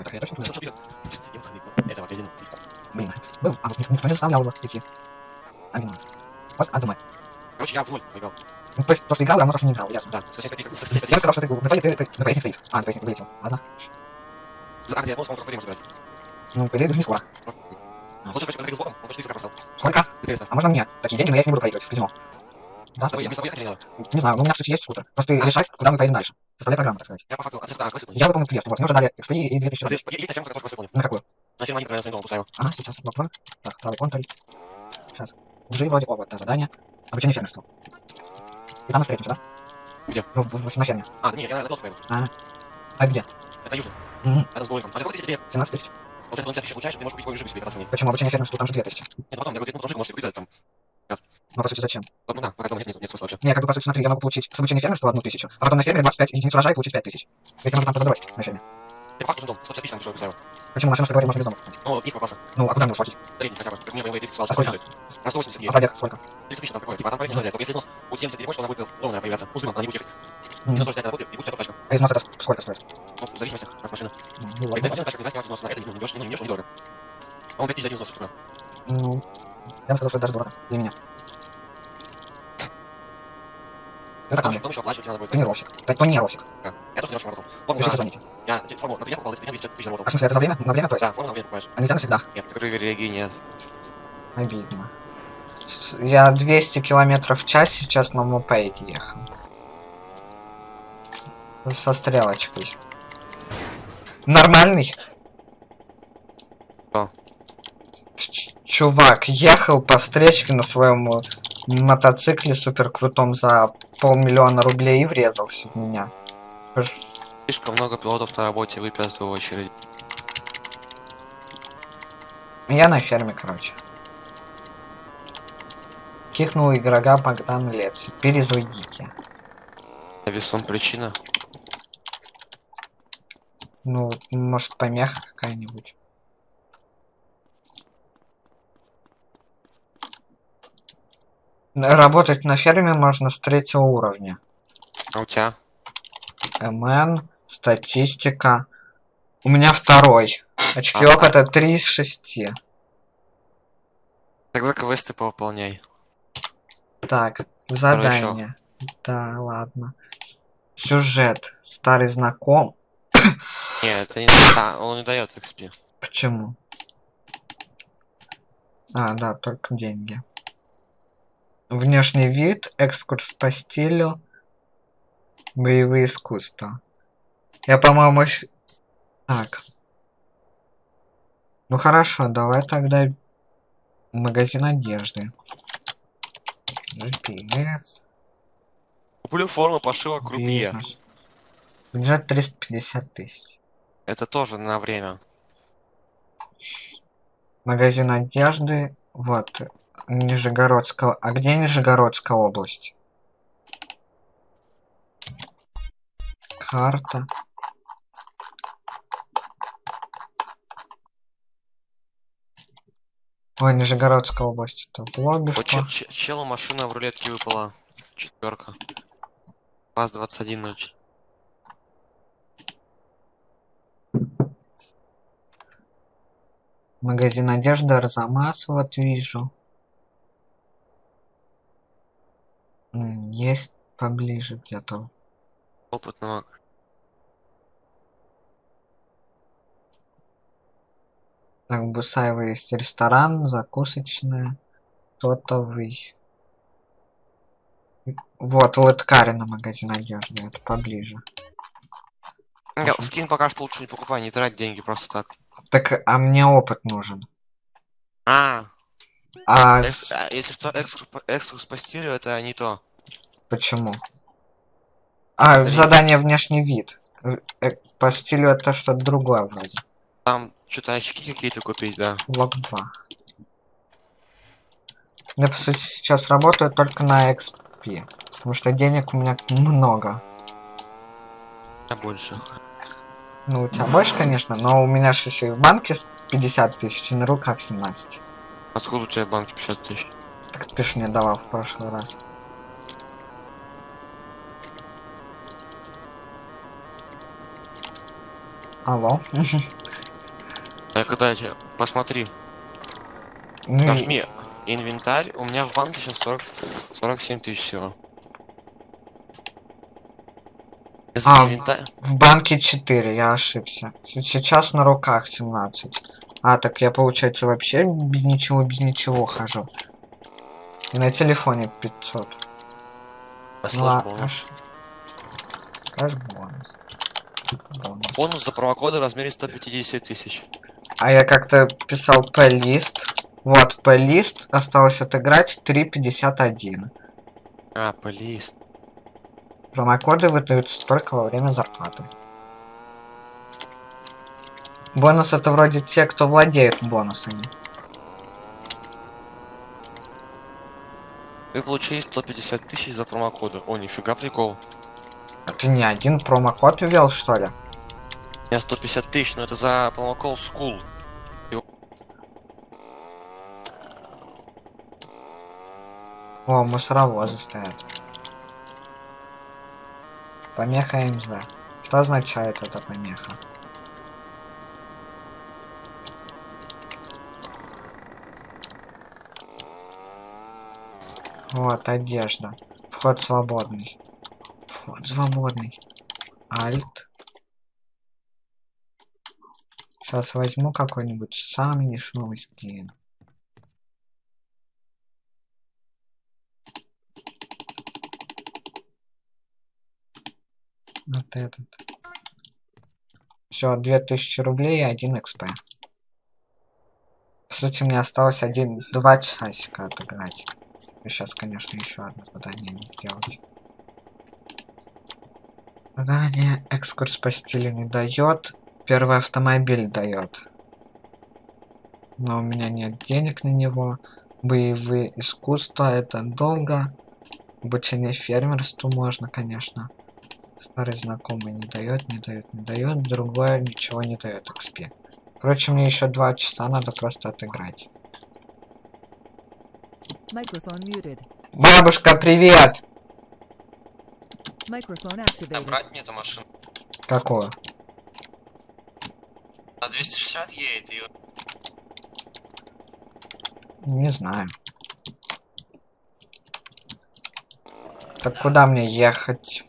Это я точно Этого казино. Блин, был. А вот не заставлял его идти. А, блин. Вот, а, думай. Короче, я в ноль проиграл. Ну, то есть, то, что играл, равно то, что не играл, ясно. Да, Я сказал, что ты в итоге ты, на поясник стоит. А, на поясник вылетел. Ладно. А, где я просто время забирать. Ну, по идее, даже не скоро. Лучше, короче, когда с боком, он почти 40 поставил. Сколько? Интересно. А можно мне? Такие деньги, но я их не буду проигрывать в казино. Да, с тобой ехать или не знаю, но у меня в сути есть скутер. Просто ты решай, куда мы поедем дальше. Составляй программу, так сказать. Я по факту, а, а, какой Я выполнил квест, вот, мне уже дали XP и 2000 А ты, рублей. и та ферма, которую просто выполнил. На какую? На ферме они, например, своим домом поставил. Ага, сейчас, блок 2. Так, правый контроль. Сейчас. G вроде, о, вот, да, задание. Обучение фермерству. И там мы встретимся, да? Где? Ну, в, в, на ферме. А, не, я на Белф поеду. А где? Это южный. Мгм. Это с Голиком. А сколько ты себе? 17 тысяч. Вот это 50 тысяч получаешь, ты можешь купить какой жип себе, когда. Почему обучение фермерству там же 2000? Нет, ну потом, я говорю, ну, тоже можешь купить там. Ну, по сути, зачем? Ну да, пока дома нет, нет, нет смысла вообще. Не, как бы, по сути, смотри, я могу получить с обучения фермерства одну тысячу, а потом на ферме 25 единиц урожая и получить 5 тысяч. Если можно там позадавать на ферме. Я по факту уже дом, 150 тысяч поставил. Почему машину, что говорим, можно без дома? Ну, низкого класса. Ну, а куда мне схватить? Средний хотя бы. Как мне BMW 30 сказал, А сколько? На 180 А едет. пробег сколько? 30 тысяч там такое. Типа, а там проект не знаю, только если снос будет 70 или больше, то она будет ровная появляться. Узлом она не будет ехать. Мгм. Если снос снять работает, и будет тачка. А износ это сколько стоит? Ну, в зависимости от машины. Ну, Если ладно. один тачка, нельзя снимать износ на это, ну, не не не дорого. А он 5 тысяч за один износ, что Ну, я бы сказал, что это даже дорого для меня. Это там еще, потом еще оплачивать надо будет. Тонировщик. Это тонировщик. Да. Я тоже очень работал. Форму Пишите, на... звоните. Я форму на я покупал, за 200 тысяч заработал. А в смысле, это за время? На время, то есть? Да, форму на время покупаешь. А нельзя навсегда? Нет, нет. Обидно. Я 200 километров в час сейчас на мопеде ехал. Со стрелочкой. Нормальный? Что? Чувак ехал по встречке на своем э, мотоцикле супер крутом за полмиллиона рублей и врезался в меня. Слишком много пилотов на работе, вы пять в очередь. Я на ферме, короче. Кикнул игрока Богдан Лепси. Перезайдите. Весом причина. Ну, может, помеха какая-нибудь. Работать на ферме можно с третьего уровня. А у тебя? МН, статистика. У меня второй. Очки Ага. опыта 3 из 6. Тогда квесты повыполняй. Так, задание. Да, ладно. Сюжет. Старый знаком. Нет, это не да, он не дает XP. Почему? А, да, только деньги. Внешний вид, экскурс по стилю, боевые искусства. Я, по-моему, так. Ну хорошо, давай тогда магазин одежды. GPS. Куплю форму пошива крупье. Бюджет 350 тысяч. Это тоже на время. Магазин одежды. Вот. Нижегородская. А где Нижегородская область? Карта. Ой, Нижегородская область. Это в лобби Вот что? чел, чел- челу машина в рулетке выпала. Четверка. ВАЗ 2104. Магазин одежды Арзамас, вот вижу. Есть поближе где-то. Опытного. Так, в Бусаево есть ресторан, закусочная, сотовый. Вот, Лэткарина магазин одежды, это поближе. Я скин пока что лучше не покупай, не трать деньги просто так. Так, а мне опыт нужен. А, А экс- а, если что, экскурс, по- экскурс по стилю это не то. почему? А, Это не- задание внешний вид. Э, э, По стилю это что-то другое вроде. Там что-то очки какие-то купить, да. Блок 2. Я, по сути, сейчас работаю только на XP. Потому что денег у меня много. А больше. Ну, у тебя больше, конечно, но у меня же еще и в банке с 50 тысяч, и на руках 17. Откуда у тебя в банке 50 тысяч? Так ты ж мне давал в прошлый раз. Алло. Так, дайте, посмотри. Ну, и- Нажми инвентарь. У меня в банке сейчас 40, 47 тысяч всего. А, инвентарь. в банке 4, я ошибся. Сейчас на руках 17. А, так я, получается, вообще без ничего, без ничего хожу. И на телефоне 500. А слышь, бонус. Аж бонус. Бонус. Бонус за промокоды в размере 150 тысяч. А я как-то писал P-лист. Вот, P-лист осталось отыграть 3.51. А, полист. Промокоды выдаются только во время зарплаты. Бонус это вроде те, кто владеет бонусами. Вы получили 150 тысяч за промокоды. О, нифига прикол. А ты не один промокод ввел, что ли? У меня 150 тысяч, но это за промокол School. О, мусоровозы стоят. Помеха МЗ. Что означает эта помеха? Вот, одежда. Вход свободный. Вход свободный. Альт. Сейчас возьму какой-нибудь самый дешевый скин. Вот этот. Все, 2000 рублей и 1 XP. Сути, мне осталось один, два часика отыграть. Сейчас, конечно, еще одно задание не сделать. Задание экскурс по стилю не дает. Первый автомобиль дает. Но у меня нет денег на него. Боевые искусства это долго. Обучение фермерству можно, конечно. Старый знакомый не дает, не дает, не дает. Другое ничего не дает XP. Короче, мне еще два часа надо просто отыграть. Microphone muted. Бабушка, привет! Microphone activated. брать мне эту машину? Какого? На 260 едет и... Не знаю. Так куда мне ехать?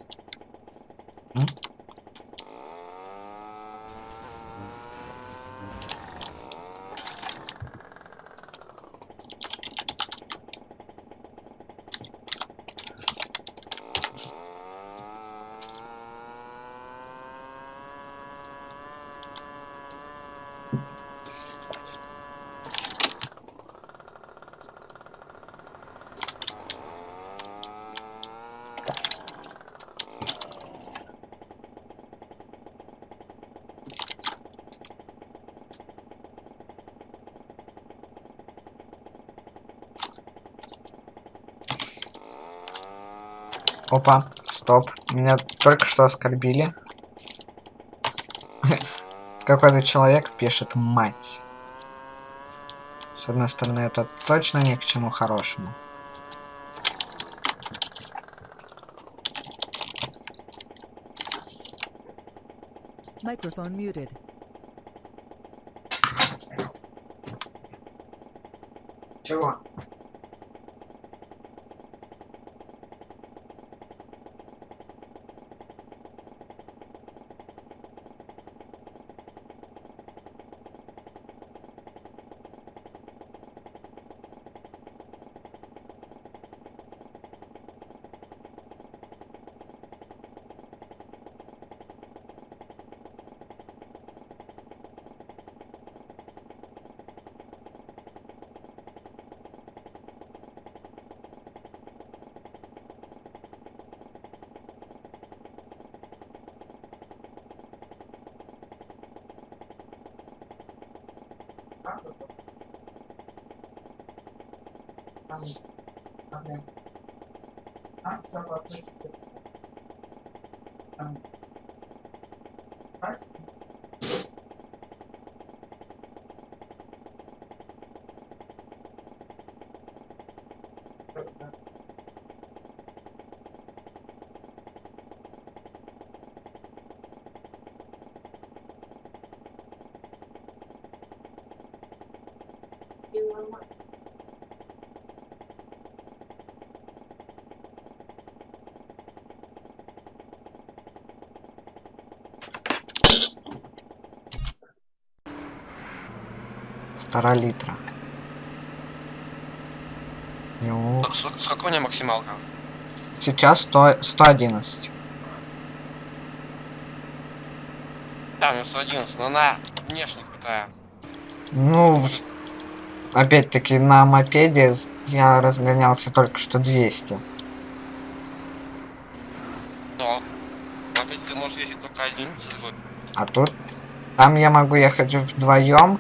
Опа, стоп. Меня только что оскорбили. Какой-то человек пишет мать. С одной стороны, это точно ни к чему хорошему. Microphone muted. Чего? Okay. You want what? Полтора литра. Ну, С- Сколько у меня максималка? сейчас 100, 111. Да, у меня 111, но она внешне крутая. Ну, опять-таки, на мопеде с- я разгонялся только что 200. Но опять ты можешь ездить только один. А тут... Там я могу ехать вдвоем,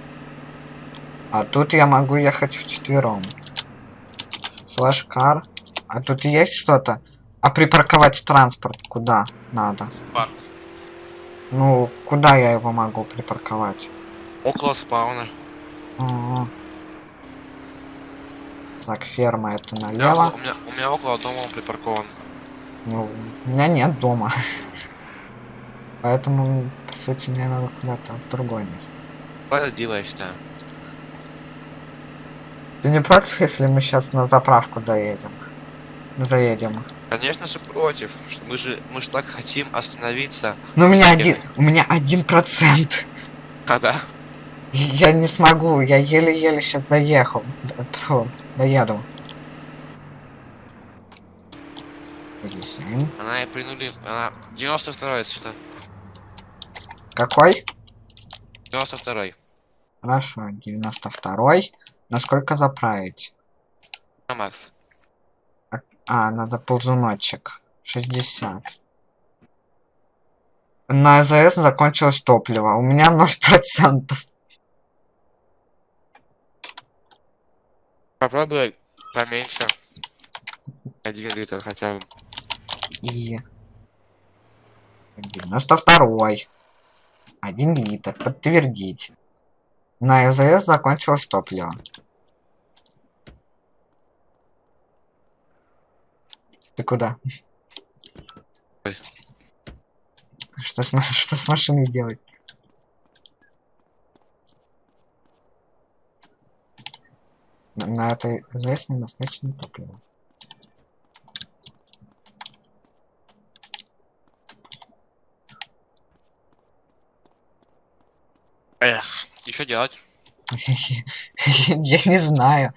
а тут я могу ехать вчетвером. Флэш-кар. А тут есть что-то? А припарковать транспорт куда надо? Парк. Ну, куда я его могу припарковать? Около спауна. Ага. Так, ферма это У меня, налево. у, меня, у меня около дома он припаркован. Ну, у меня нет дома. Поэтому, по сути, мне надо куда-то в другое место. Справедливо, я считаю. Ты не против, если мы сейчас на заправку доедем? Заедем. Конечно же против. Мы же мы же так хотим остановиться. Ну, у меня один, у меня один процент. Когда? Я не смогу, я еле-еле сейчас доехал. Тьфу, доеду. Она и принули. Она 92 если что. Какой? 92 Хорошо, 92-й. Насколько заправить? на Макс. А, надо ползуночек. 60. На АЗС закончилось топливо. У меня 0%. Попробуй поменьше. Один литр хотя бы. И... 92-й. 1 литр. Подтвердить. На АЗС закончилось топливо. Ты куда? Ой. Что с, что с машиной делать? На, на этой АЗС недостаточно топлива. Эх, и что делать? Я не знаю.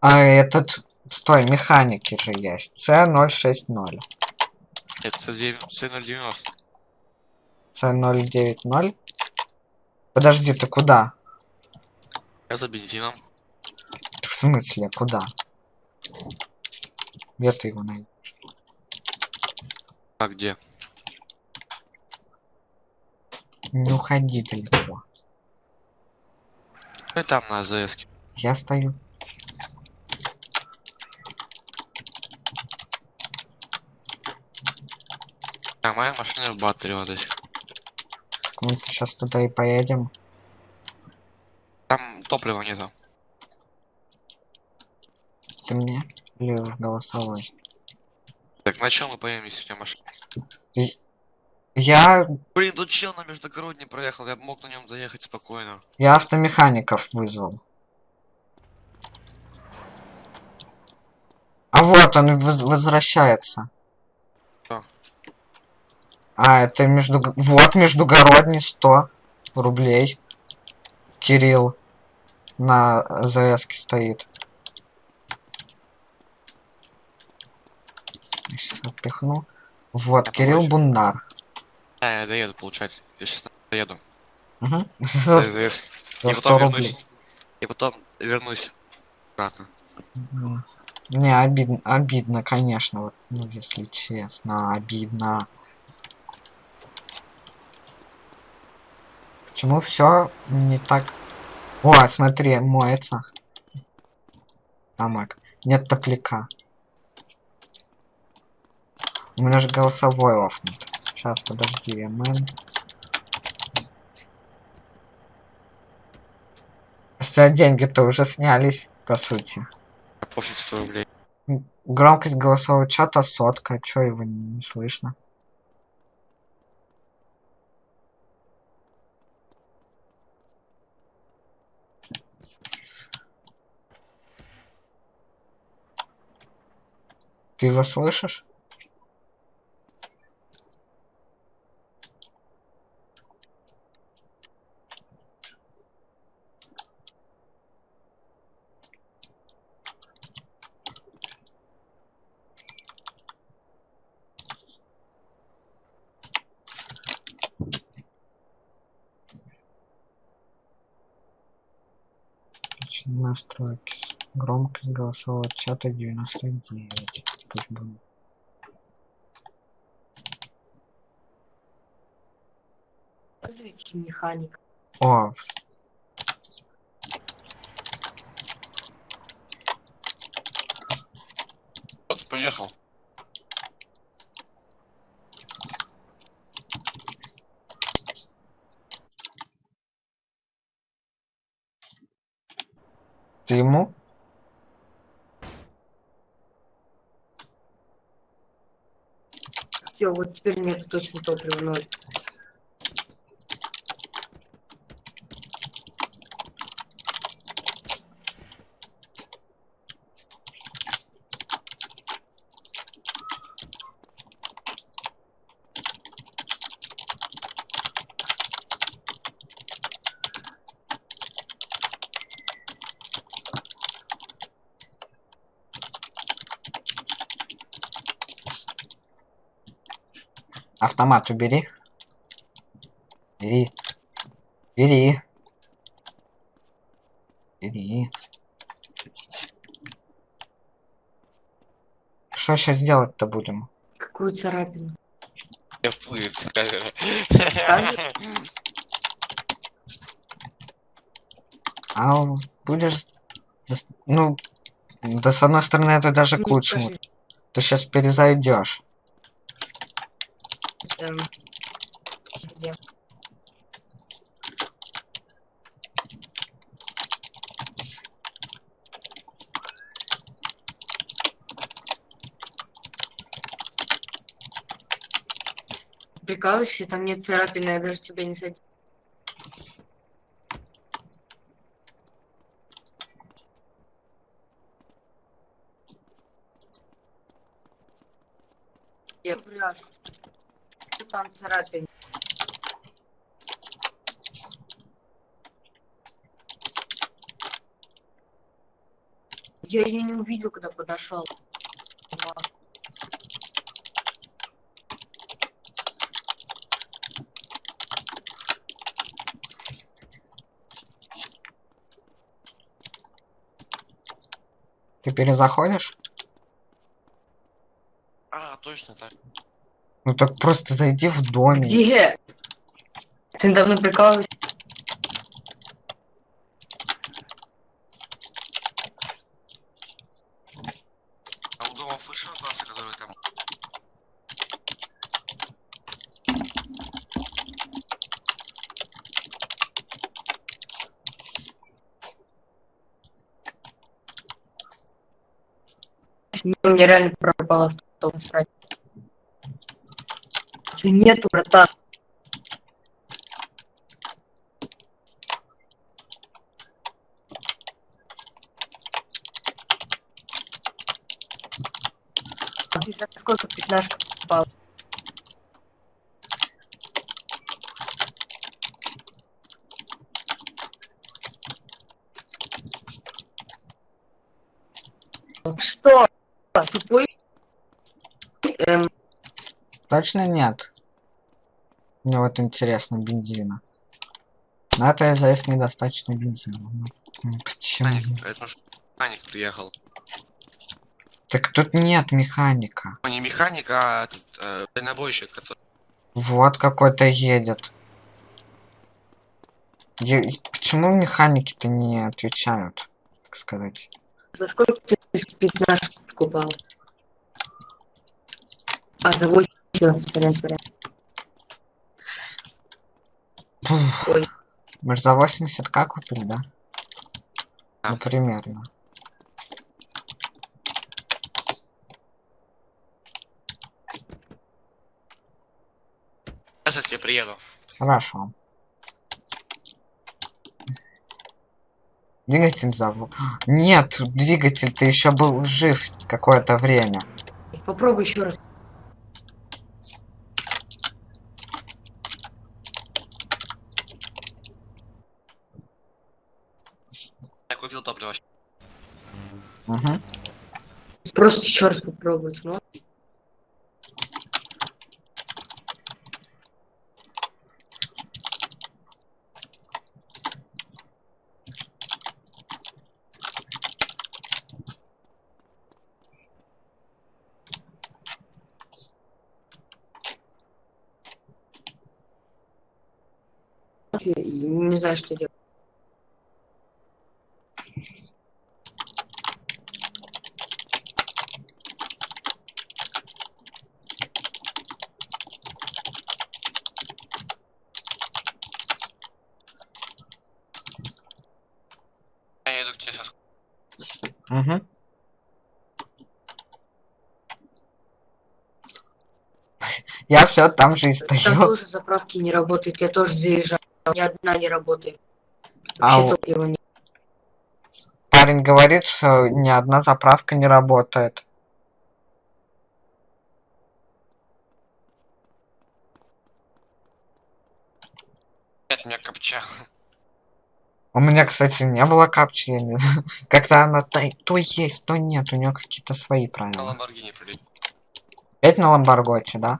А этот... Стой, механики же есть. C060. Это C090. C090. Подожди, ты куда? Я за бензином. В смысле, куда? Где ты его найдешь? А где? Не уходи далеко. И там на АЗС. Я стою. А моя машина в батарее вот здесь. Мы сейчас туда и поедем. Там топлива нету. Ты мне? Или голосовой? Так, на чем мы поедем, если у тебя машина? Я... Блин, тут чел на междугородний проехал, я мог на нем заехать спокойно. Я автомехаников вызвал. А вот он воз- возвращается. А, это между... Вот междугородний 100 рублей. Кирилл на АЗС стоит. Сейчас отпихну. Вот, Я Кирилл помочь? Бундар. А, я доеду, получается. Я сейчас доеду. Угу. И 100 потом вернусь. И потом вернусь обратно. Мгм. Не, обидно, обидно, конечно, вот, ну, если честно, обидно. Почему все не так? О, смотри, моется. Тамак. Нет топляка. У меня же голосовой офнут. Сейчас, подожди, МН. Хотя деньги-то уже снялись, по сути. Пофиг 100 рублей. Громкость голосового чата сотка, чё его не слышно? Ты его слышишь? Настройки. Громкость голосового чата 99. Пусть будет. Механика. О, Вот, поехал. ты ему? Все, вот теперь нет точно топлива ноль. Автомат убери. Бери. Бери. Бери. Что сейчас делать-то будем? Какую царапину? Я вплывет с камеры. А будешь... Ну, да с одной стороны это даже к Ну, лучшему. Ты сейчас перезайдешь. Эм, где? Прикалываешься, там нет царапины, я даже тебя не садил. Я Там царапин. Я ее не увидел, когда подошел. Ты перезаходишь? А, точно так. Ну так просто зайди в доме. Где? Ты недавно прикалываешься? А у дома слышал класса, который там... Мне реально пропало Нету. А за сколько пятнашка попал? Что? Тупой? Эм, Точно нет? Мне вот интересно, бензина. На это АЗС недостаточно бензина. Почему? Механик, это ж механик приехал. Так тут нет механика. Ну, не механик, а этот, э, дальнобойщик, который... Вот какой-то едет. Е- Почему механики-то не отвечают, так сказать? за сколько ты пятнашку покупал? А, за 8, сорян, сорян. Пух. Ой. Мы же за 80к купили, да? Да. Ну, примерно. Сейчас я тебе приеду. Хорошо. Двигатель зову. Нет, двигатель ты еще был жив какое-то время. Попробуй еще раз. Я купил топливо. Угу. Просто еще раз попробовать. Ну, и не знаю, что делать. Я иду к тебе сейчас. Угу. Я все там же и Там стою. тоже заправки не работают, я тоже заезжаю. Ни одна не работает. А Вообще у- нет. Парень говорит, что ни одна заправка не работает. Нет, у меня копча. У меня, кстати, не было капчи. я не знаю. Как-то она то, то есть, то нет. У нее какие-то свои На правила. Ламборгини прилетел. Опять на Ламборготе, да?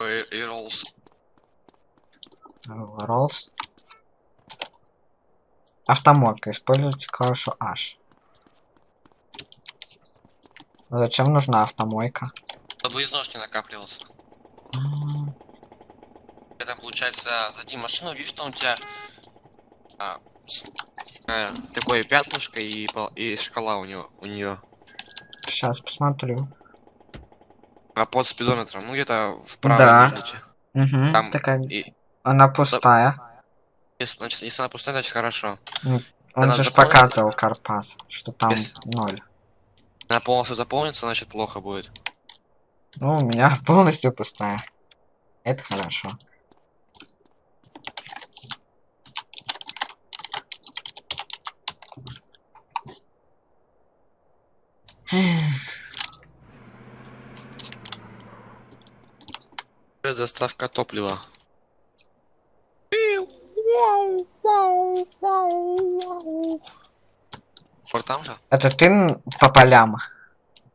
И, и Роллс. Роллс. Автомойка. Используйте клавишу H. Зачем нужна автомойка? Чтобы износ не накапливался. М, Я там, получается, зади машину, видишь, что у тебя а, с- э, такое пятнышко и, пол- и шкала у него у нее. Сейчас посмотрю. А под спидометром, ну где-то вправо Да. Угу, Там такая. и Она пустая. если, значит, если она пустая, значит хорошо. Он Она же ж заполнена? показывал Карпас, что там Если- ноль. Она полностью заполнится, значит плохо будет. Ну, у меня полностью пустая. Это хорошо. Доставка топлива. Вот там же? Это ты по полям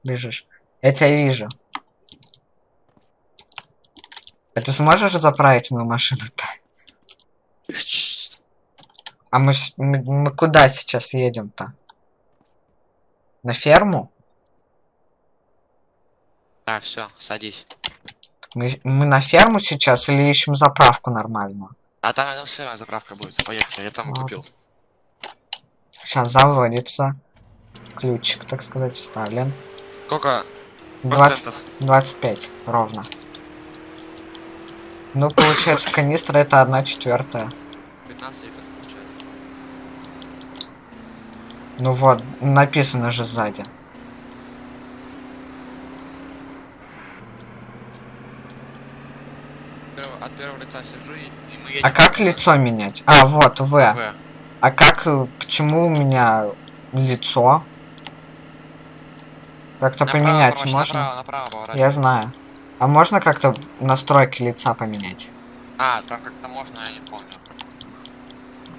бежишь? Я тебя вижу. А ты сможешь заправить мою машину-то? А мы, мы, мы куда сейчас едем-то? На ферму? А, все, садись. Мы, мы на ферму сейчас или ищем заправку нормальную? А там рядом с фермой заправка будет. Поехали, я там Ладно. купил. Сейчас заводится. Ключик, так сказать, вставлен. Сколько 20, процентов? 25 ровно. Ну, получается, канистра это одна четвертая. 15 литров получается. Ну вот, написано же сзади. Лица сижу и, и мы едем. А как лицо менять? А, вот, В. В. А как, э, почему у меня лицо? Как-то поменять поворачивай, можно? Направо, направо поворачивай. Я знаю. А можно как-то настройки лица поменять? А, там как-то можно, я не помню.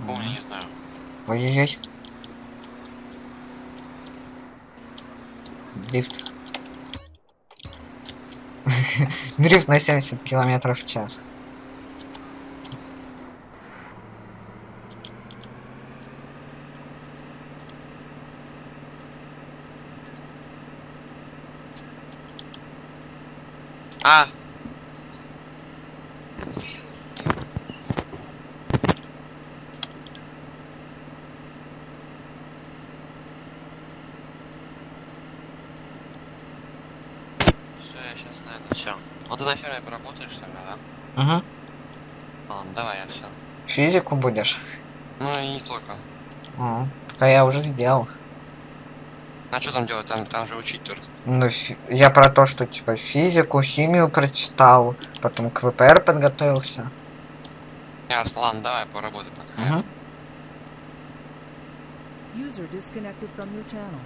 Помню, не знаю. Ой-ой-ой. Дрифт. Дрифт на 70 километров в час. А! Все, я сейчас знаю, все. Ну ты на ферме поработаешь тогда, да? Угу. Ладно, давай, я все. Физику будешь? Ну и не только. О, а я уже сделал. А что там делать? Там, там же учить только. Ну, фи- я про то, что типа физику, химию прочитал, потом к ВПР подготовился. Ясно, ладно, давай поработай пока. Угу. User disconnected from your channel.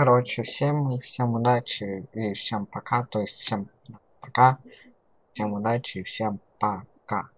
Короче, всем, всем удачи и всем пока. То есть всем пока. Всем удачи и всем пока.